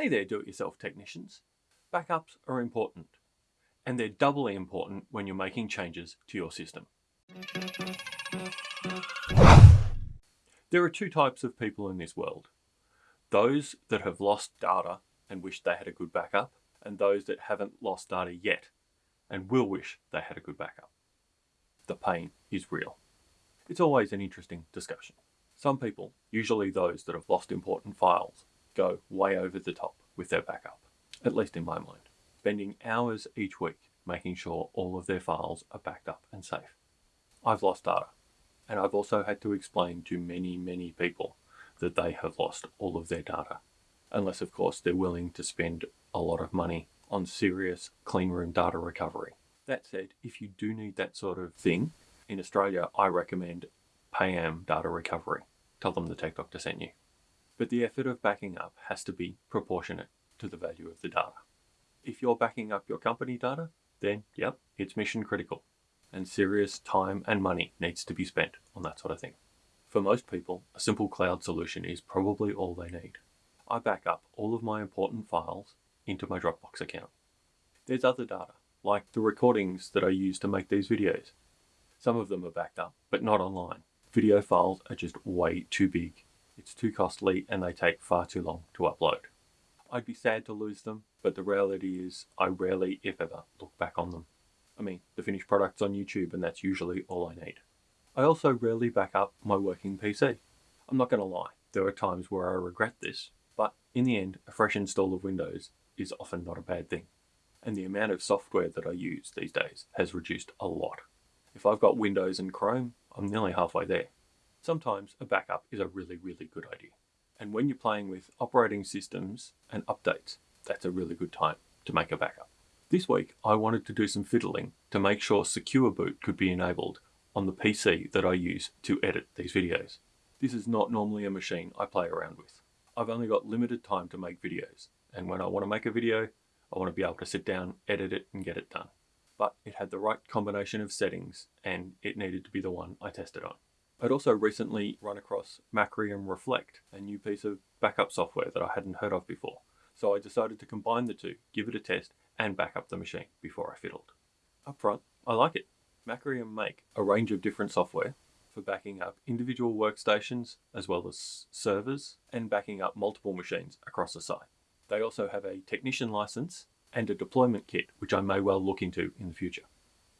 Hey there do-it-yourself technicians. Backups are important, and they're doubly important when you're making changes to your system. There are two types of people in this world. Those that have lost data and wish they had a good backup, and those that haven't lost data yet and will wish they had a good backup. The pain is real. It's always an interesting discussion. Some people, usually those that have lost important files, go way over the top with their backup, at least in my mind, spending hours each week making sure all of their files are backed up and safe. I've lost data, and I've also had to explain to many, many people that they have lost all of their data, unless of course they're willing to spend a lot of money on serious clean room data recovery. That said, if you do need that sort of thing, in Australia I recommend Payam Data Recovery. Tell them the Tech Doctor sent you. But the effort of backing up has to be proportionate to the value of the data. If you're backing up your company data, then yep, it's mission critical. And serious time and money needs to be spent on that sort of thing. For most people, a simple cloud solution is probably all they need. I back up all of my important files into my Dropbox account. There's other data, like the recordings that I use to make these videos. Some of them are backed up, but not online. Video files are just way too big. It's too costly and they take far too long to upload. I'd be sad to lose them, but the reality is I rarely, if ever, look back on them. I mean, the finished product's on YouTube and that's usually all I need. I also rarely back up my working PC. I'm not going to lie, there are times where I regret this, but in the end, a fresh install of Windows is often not a bad thing. And the amount of software that I use these days has reduced a lot. If I've got Windows and Chrome, I'm nearly halfway there. Sometimes a backup is a really, really good idea. And when you're playing with operating systems and updates, that's a really good time to make a backup. This week, I wanted to do some fiddling to make sure Secure Boot could be enabled on the PC that I use to edit these videos. This is not normally a machine I play around with. I've only got limited time to make videos, and when I want to make a video, I want to be able to sit down, edit it, and get it done. But it had the right combination of settings, and it needed to be the one I tested on. I'd also recently run across Macrium Reflect, a new piece of backup software that I hadn't heard of before. So I decided to combine the two, give it a test, and back up the machine before I fiddled. Up front, I like it. Macrium make a range of different software for backing up individual workstations as well as servers and backing up multiple machines across the site. They also have a technician license and a deployment kit, which I may well look into in the future.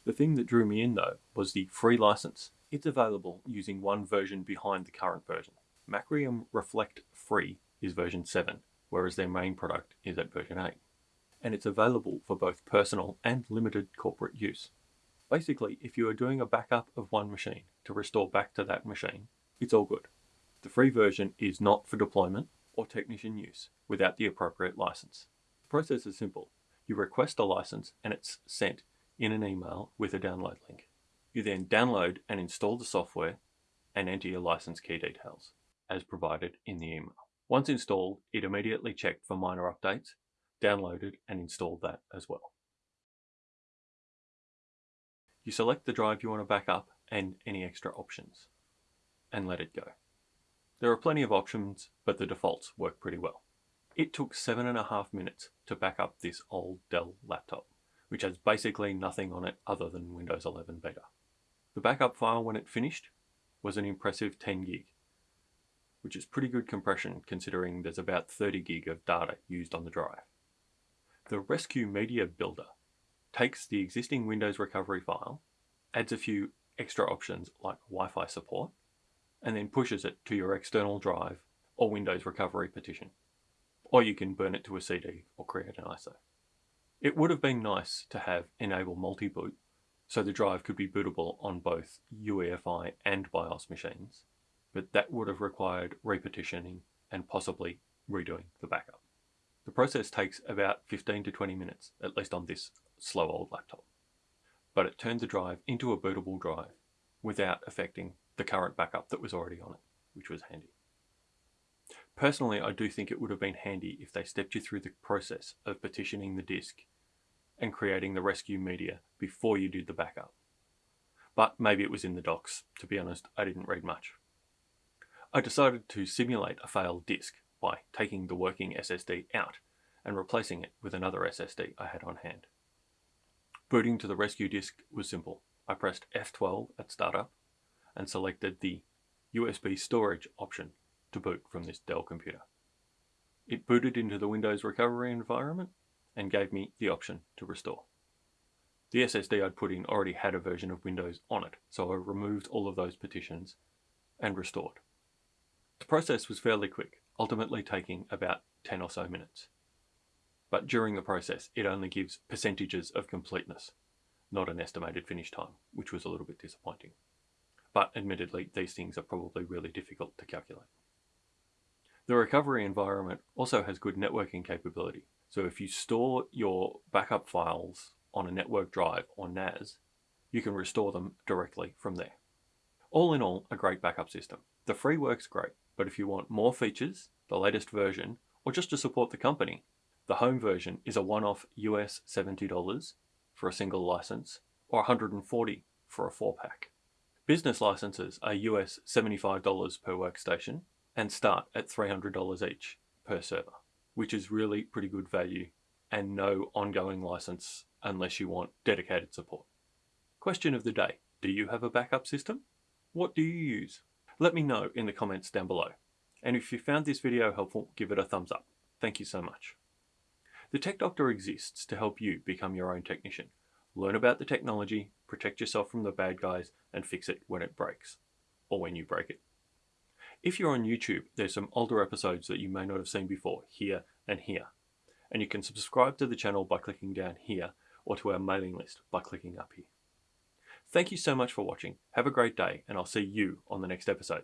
The thing that drew me in though was the free license. It's available using one version behind the current version. Macrium Reflect Free is version 7, whereas their main product is at version 8. And it's available for both personal and limited corporate use. Basically, if you are doing a backup of one machine to restore back to that machine, it's all good. The free version is not for deployment or technician use without the appropriate license. The process is simple. You request a license and it's sent in an email with a download link. You then download and install the software and enter your license key details as provided in the email. Once installed, it immediately checked for minor updates, downloaded and installed that as well. You select the drive you want to back up and any extra options and let it go. There are plenty of options, but the defaults work pretty well. It took seven and a half minutes to back up this old Dell laptop, which has basically nothing on it other than Windows 11 beta. The backup file when it finished was an impressive 10 gig, which is pretty good compression considering there's about 30 gig of data used on the drive. The Rescue Media Builder takes the existing Windows recovery file, adds a few extra options like Wi-Fi support, and then pushes it to your external drive or Windows recovery partition. Or you can burn it to a CD or create an ISO. It would have been nice to have enable multi-boot so the drive could be bootable on both UEFI and BIOS machines, but that would have required repartitioning and possibly redoing the backup. The process takes about 15 to 20 minutes, at least on this slow old laptop. But it turned the drive into a bootable drive without affecting the current backup that was already on it, which was handy. Personally, I do think it would have been handy if they stepped you through the process of partitioning the disk and creating the rescue media before you did the backup. But maybe it was in the docs. To be honest, I didn't read much. I decided to simulate a failed disk by taking the working SSD out and replacing it with another SSD I had on hand. Booting to the rescue disk was simple. I pressed F12 at startup and selected the USB storage option to boot from this Dell computer. It booted into the Windows recovery environment and gave me the option to restore. The SSD I'd put in already had a version of Windows on it, so I removed all of those partitions and restored. The process was fairly quick, ultimately taking about 10 or so minutes. But during the process, it only gives percentages of completeness, not an estimated finish time, which was a little bit disappointing. But admittedly, these things are probably really difficult to calculate. The recovery environment also has good networking capability. So if you store your backup files on a network drive or NAS, you can restore them directly from there. All in all, a great backup system. The free works great, but if you want more features, the latest version, or just to support the company, the home version is a one-off US $70 for a single license or 140 for a four pack. Business licenses are US $75 per workstation and start at $300 each per server, which is really pretty good value and no ongoing license unless you want dedicated support. Question of the day. Do you have a backup system? What do you use? Let me know in the comments down below. And if you found this video helpful, give it a thumbs up. Thank you so much. The Tech Doctor exists to help you become your own technician. Learn about the technology, protect yourself from the bad guys, and fix it when it breaks. Or when you break it. If you're on YouTube, there's some older episodes that you may not have seen before, here and here. And you can subscribe to the channel by clicking down here, or to our mailing list by clicking up here. Thank you so much for watching. Have a great day, and I'll see you on the next episode.